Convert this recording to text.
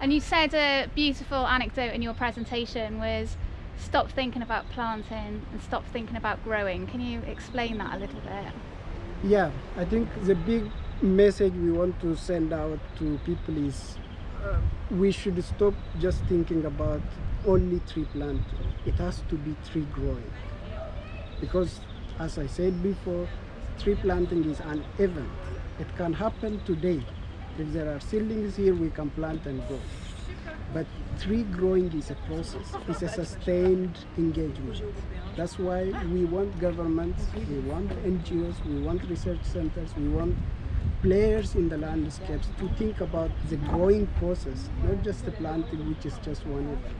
And you said a beautiful anecdote in your presentation was stop thinking about planting and stop thinking about growing. Can you explain that a little bit? Yeah, I think the big message we want to send out to people is uh, we should stop just thinking about only tree planting. It has to be tree growing. Because as I said before, tree planting is an event. It can happen today. If there are seedlings here, we can plant and grow. But tree growing is a process. It's a sustained engagement. That's why we want governments, we want NGOs, we want research centers, we want players in the landscapes to think about the growing process, not just the planting, which is just one event.